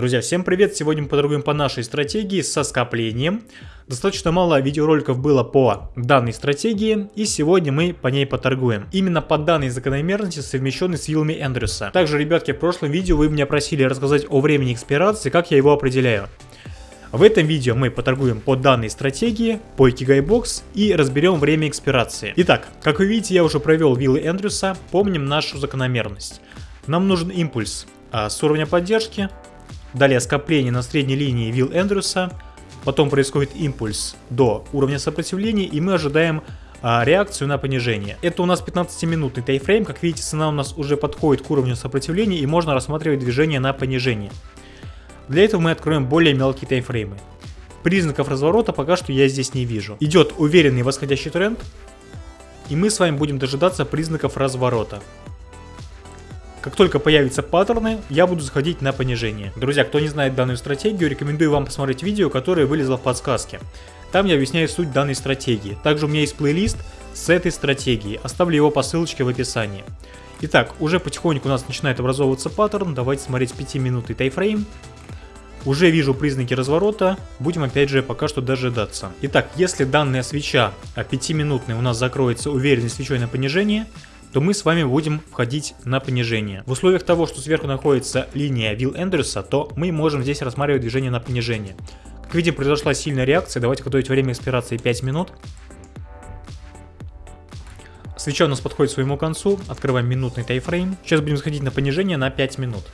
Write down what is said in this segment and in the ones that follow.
Друзья, всем привет! Сегодня мы поторгуем по нашей стратегии со скоплением. Достаточно мало видеороликов было по данной стратегии, и сегодня мы по ней поторгуем. Именно по данной закономерности, совмещенной с вилами Эндрюса. Также, ребятки, в прошлом видео вы меня просили рассказать о времени экспирации, как я его определяю. В этом видео мы поторгуем по данной стратегии, по Box и разберем время экспирации. Итак, как вы видите, я уже провел виллы Эндрюса, помним нашу закономерность. Нам нужен импульс а, с уровня поддержки, Далее скопление на средней линии Вилл Эндрюса. Потом происходит импульс до уровня сопротивления и мы ожидаем а, реакцию на понижение. Это у нас 15-минутный тайфрейм. Как видите, цена у нас уже подходит к уровню сопротивления и можно рассматривать движение на понижение. Для этого мы откроем более мелкие тайфреймы. Признаков разворота пока что я здесь не вижу. Идет уверенный восходящий тренд. И мы с вами будем дожидаться признаков разворота. Как только появятся паттерны, я буду заходить на понижение. Друзья, кто не знает данную стратегию, рекомендую вам посмотреть видео, которое вылезло в подсказке. Там я объясняю суть данной стратегии. Также у меня есть плейлист с этой стратегией. Оставлю его по ссылочке в описании. Итак, уже потихоньку у нас начинает образовываться паттерн. Давайте смотреть 5-минутный тайфрейм. Уже вижу признаки разворота, будем опять же пока что дожидаться. Итак, если данная свеча 5-минутная у нас закроется уверенной свечой на понижение, то мы с вами будем входить на понижение. В условиях того, что сверху находится линия Вилл Эндерса, то мы можем здесь рассматривать движение на понижение. Как видим, произошла сильная реакция. Давайте готовить время экспирации 5 минут. Свеча у нас подходит к своему концу. Открываем минутный тайфрейм. Сейчас будем сходить на понижение на 5 минут.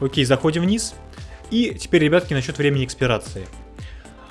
Окей, заходим вниз. И теперь, ребятки, насчет времени экспирации.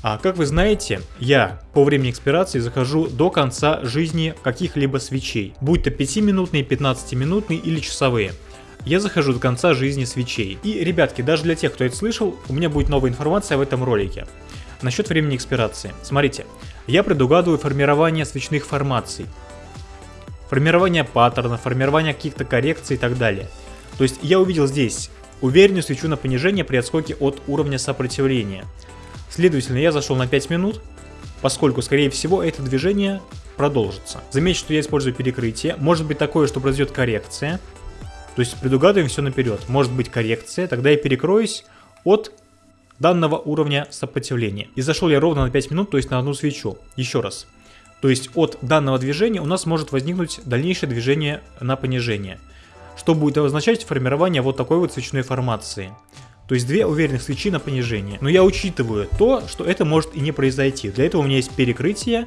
А как вы знаете, я по времени экспирации захожу до конца жизни каких-либо свечей, будь то 5-минутные, 15-минутные или часовые. Я захожу до конца жизни свечей. И, ребятки, даже для тех, кто это слышал, у меня будет новая информация в этом ролике. Насчет времени экспирации. Смотрите, я предугадываю формирование свечных формаций. Формирование паттерна, формирование каких-то коррекций и так далее. То есть я увидел здесь уверенную свечу на понижение при отскоке от уровня сопротивления. Следовательно, я зашел на 5 минут, поскольку, скорее всего, это движение продолжится. Заметьте, что я использую перекрытие. Может быть такое, что произойдет коррекция. То есть предугадываем все наперед. Может быть коррекция, тогда я перекроюсь от данного уровня сопротивления. И зашел я ровно на 5 минут, то есть на одну свечу. Еще раз. То есть от данного движения у нас может возникнуть дальнейшее движение на понижение. Что будет означать формирование вот такой вот свечной формации. То есть две уверенных свечи на понижение. Но я учитываю то, что это может и не произойти. Для этого у меня есть перекрытие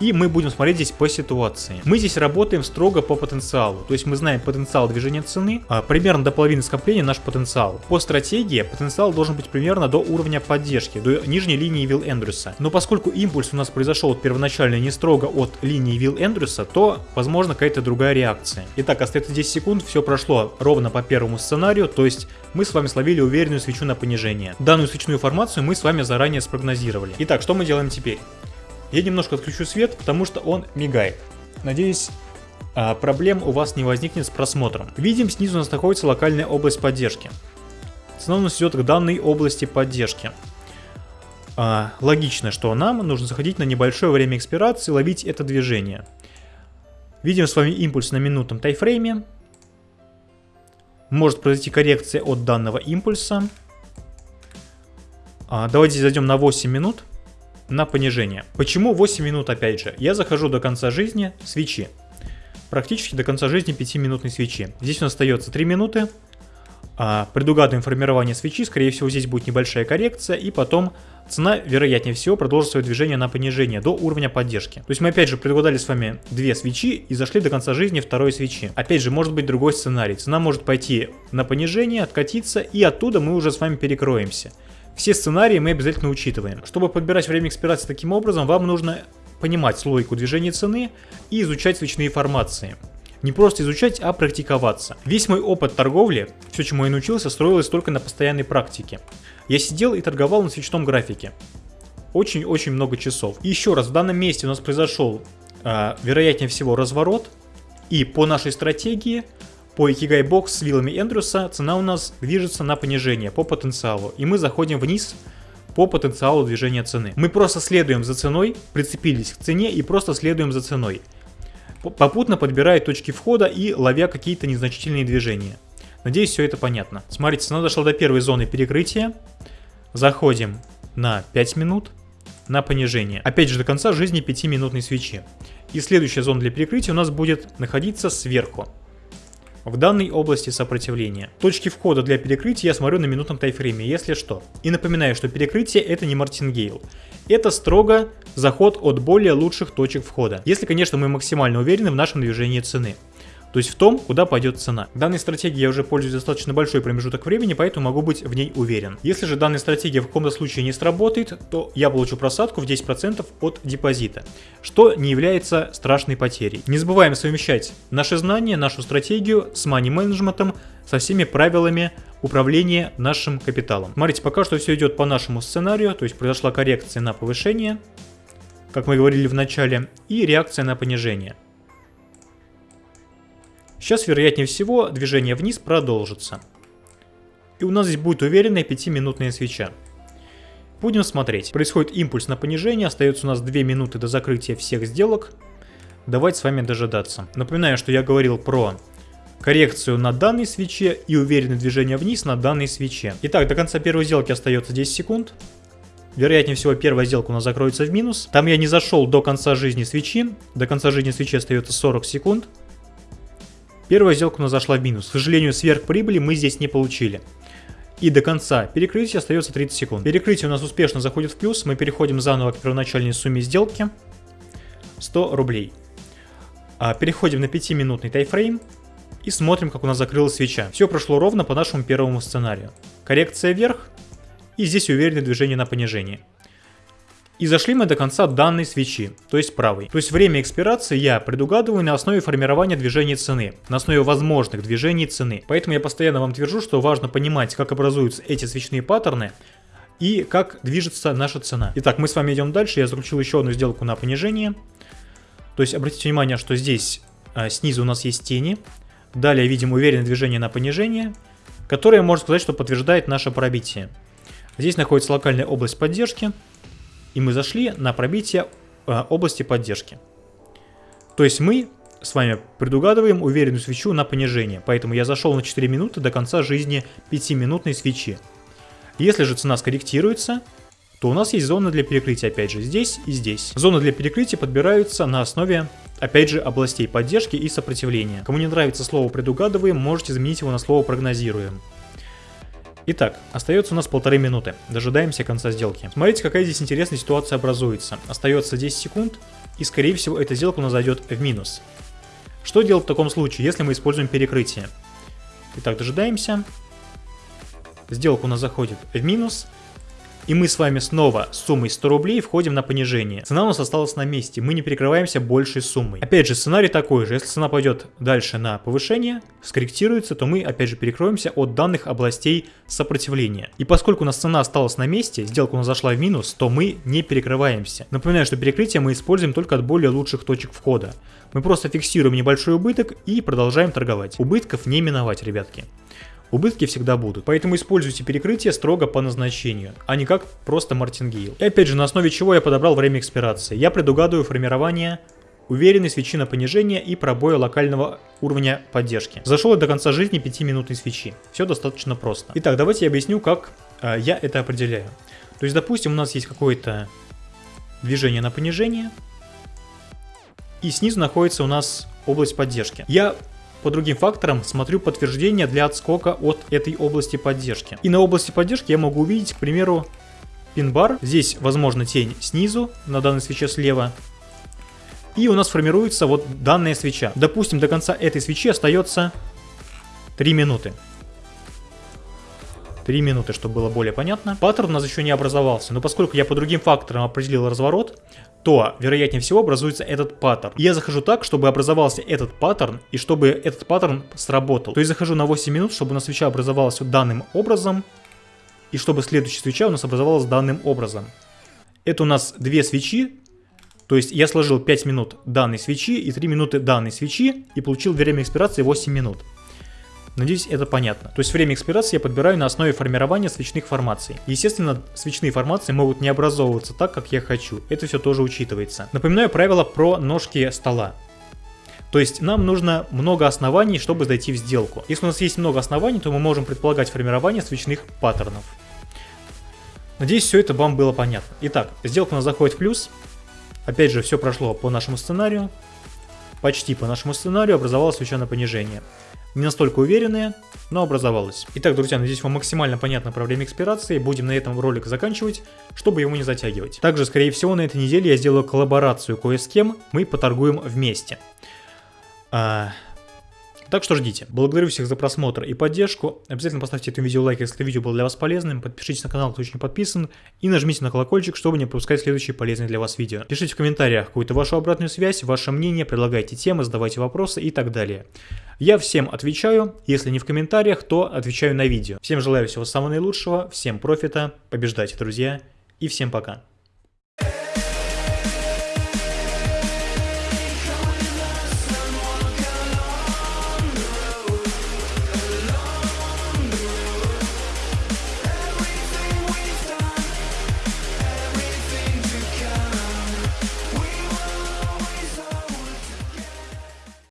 и мы будем смотреть здесь по ситуации. Мы здесь работаем строго по потенциалу. То есть мы знаем потенциал движения цены, а примерно до половины скопления наш потенциал. По стратегии потенциал должен быть примерно до уровня поддержки, до нижней линии Вилл Эндрюса. Но поскольку импульс у нас произошел первоначально не строго от линии Вилл Эндрюса, то возможно какая-то другая реакция. Итак, остается 10 секунд, все прошло ровно по первому сценарию, то есть мы с вами словили уверенную свечу на понижение. Данную свечную формацию мы с вами заранее спрогнозировали. Итак, что мы делаем теперь? Я немножко отключу свет, потому что он мигает. Надеюсь, а, проблем у вас не возникнет с просмотром. Видим, снизу у нас находится локальная область поддержки. Цена у нас идет к данной области поддержки. А, логично, что нам нужно заходить на небольшое время экспирации, ловить это движение. Видим с вами импульс на минутном тайфрейме. Может произойти коррекция от данного импульса. А, давайте зайдем на 8 минут на понижение. Почему 8 минут опять же? Я захожу до конца жизни свечи. Практически до конца жизни 5-минутной свечи. Здесь у нас остается 3 минуты. А, предугадываем формирование свечи, скорее всего здесь будет небольшая коррекция, и потом цена, вероятнее всего, продолжит свое движение на понижение до уровня поддержки. То есть мы опять же предугадали с вами две свечи и зашли до конца жизни второй свечи. Опять же, может быть другой сценарий. Цена может пойти на понижение, откатиться, и оттуда мы уже с вами перекроемся. Все сценарии мы обязательно учитываем. Чтобы подбирать время экспирации таким образом, вам нужно понимать логику движения цены и изучать свечные формации. Не просто изучать, а практиковаться. Весь мой опыт торговли, все, чему я научился, строилось только на постоянной практике. Я сидел и торговал на свечном графике. Очень-очень много часов. И еще раз, в данном месте у нас произошел, э, вероятнее всего, разворот. И по нашей стратегии по Ikigai Box с вилами Эндрюса цена у нас движется на понижение по потенциалу. И мы заходим вниз по потенциалу движения цены. Мы просто следуем за ценой, прицепились к цене и просто следуем за ценой. Попутно подбирая точки входа и ловя какие-то незначительные движения. Надеюсь, все это понятно. Смотрите, цена дошла до первой зоны перекрытия. Заходим на 5 минут на понижение. Опять же, до конца жизни 5-минутной свечи. И следующая зона для перекрытия у нас будет находиться сверху. В данной области сопротивления. Точки входа для перекрытия я смотрю на минутном тайфрейме, если что. И напоминаю, что перекрытие это не мартингейл. Это строго заход от более лучших точек входа. Если, конечно, мы максимально уверены в нашем движении цены то есть в том, куда пойдет цена. Данной стратегией я уже пользуюсь достаточно большой промежуток времени, поэтому могу быть в ней уверен. Если же данная стратегия в каком-то случае не сработает, то я получу просадку в 10% от депозита, что не является страшной потерей. Не забываем совмещать наши знания, нашу стратегию с мани-менеджментом, со всеми правилами управления нашим капиталом. Смотрите, пока что все идет по нашему сценарию, то есть произошла коррекция на повышение, как мы говорили в начале, и реакция на понижение. Сейчас, вероятнее всего, движение вниз продолжится. И у нас здесь будет уверенная 5-минутная свеча. Будем смотреть. Происходит импульс на понижение, остается у нас 2 минуты до закрытия всех сделок. Давайте с вами дожидаться. Напоминаю, что я говорил про коррекцию на данной свече и уверенное движение вниз на данной свече. Итак, до конца первой сделки остается 10 секунд. Вероятнее всего, первая сделка у нас закроется в минус. Там я не зашел до конца жизни свечи. До конца жизни свечи остается 40 секунд. Первая сделка у нас зашла в минус. К сожалению, сверхприбыли мы здесь не получили. И до конца перекрытия остается 30 секунд. Перекрытие у нас успешно заходит в плюс. Мы переходим заново к первоначальной сумме сделки. 100 рублей. А, переходим на 5-минутный тайфрейм. И смотрим, как у нас закрылась свеча. Все прошло ровно по нашему первому сценарию. Коррекция вверх. И здесь уверенное движение на понижение. И зашли мы до конца данной свечи, то есть правой. То есть время экспирации я предугадываю на основе формирования движений цены, на основе возможных движений цены. Поэтому я постоянно вам твержу, что важно понимать, как образуются эти свечные паттерны, и как движется наша цена. Итак, мы с вами идем дальше. Я заключил еще одну сделку на понижение. То есть обратите внимание, что здесь а, снизу у нас есть тени. Далее видим уверенное движение на понижение, которое, можно сказать, что подтверждает наше пробитие. Здесь находится локальная область поддержки и мы зашли на пробитие э, области поддержки. То есть мы с вами предугадываем уверенную свечу на понижение, поэтому я зашел на 4 минуты до конца жизни 5-минутной свечи. Если же цена скорректируется, то у нас есть зона для перекрытия опять же здесь и здесь. Зоны для перекрытия подбираются на основе опять же областей поддержки и сопротивления. Кому не нравится слово предугадываем, можете заменить его на слово прогнозируем. Итак, остается у нас полторы минуты. Дожидаемся конца сделки. Смотрите, какая здесь интересная ситуация образуется. Остается 10 секунд, и скорее всего эта сделка у нас зайдет в минус. Что делать в таком случае, если мы используем перекрытие? Итак, дожидаемся. Сделка у нас заходит в минус. И мы с вами снова с суммой 100 рублей входим на понижение. Цена у нас осталась на месте, мы не перекрываемся большей суммой. Опять же, сценарий такой же, если цена пойдет дальше на повышение, скорректируется, то мы опять же перекроемся от данных областей сопротивления. И поскольку у нас цена осталась на месте, сделка у нас зашла в минус, то мы не перекрываемся. Напоминаю, что перекрытие мы используем только от более лучших точек входа. Мы просто фиксируем небольшой убыток и продолжаем торговать. Убытков не миновать, ребятки убытки всегда будут. Поэтому используйте перекрытие строго по назначению, а не как просто мартингейл. И опять же, на основе чего я подобрал время экспирации. Я предугадываю формирование уверенной свечи на понижение и пробоя локального уровня поддержки. Зашел до конца жизни 5-минутной свечи. Все достаточно просто. Итак, давайте я объясню, как э, я это определяю. То есть, допустим, у нас есть какое-то движение на понижение, и снизу находится у нас область поддержки. Я по другим факторам смотрю подтверждение для отскока от этой области поддержки. И на области поддержки я могу увидеть, к примеру, пин-бар. Здесь, возможно, тень снизу, на данной свече слева. И у нас формируется вот данная свеча. Допустим, до конца этой свечи остается 3 минуты. 3 минуты, чтобы было более понятно. Паттерн у нас еще не образовался, но поскольку я по другим факторам определил разворот, то, вероятнее всего, образуется этот паттерн. Я захожу так, чтобы образовался этот паттерн, и чтобы этот паттерн сработал. То есть захожу на 8 минут, чтобы у нас свеча образовалась данным образом, и чтобы следующая свеча у нас образовалась данным образом. Это у нас две свечи, то есть я сложил 5 минут данной свечи и 3 минуты данной свечи, и получил время экспирации 8 минут. Надеюсь, это понятно. То есть время экспирации я подбираю на основе формирования свечных формаций. Естественно, свечные формации могут не образовываться так, как я хочу. Это все тоже учитывается. Напоминаю правило про ножки стола. То есть нам нужно много оснований, чтобы зайти в сделку. Если у нас есть много оснований, то мы можем предполагать формирование свечных паттернов. Надеюсь, все это вам было понятно. Итак, сделка у нас заходит в плюс. Опять же, все прошло по нашему сценарию. Почти по нашему сценарию образовалось свеча на понижение. Не настолько уверенные, но образовалось. Итак, друзья, надеюсь, вам максимально понятно про время экспирации. Будем на этом ролик заканчивать, чтобы его не затягивать. Также, скорее всего, на этой неделе я сделаю коллаборацию кое с кем. Мы поторгуем вместе. А, так что ждите. Благодарю всех за просмотр и поддержку. Обязательно поставьте этому видео лайк, если видео было для вас полезным. Подпишитесь на канал, кто еще не подписан. И нажмите на колокольчик, чтобы не пропускать следующие полезные для вас видео. Пишите в комментариях какую-то вашу обратную связь, ваше мнение, предлагайте темы, задавайте вопросы и так далее. Я всем отвечаю. Если не в комментариях, то отвечаю на видео. Всем желаю всего самого наилучшего, всем профита, побеждайте, друзья, и всем пока.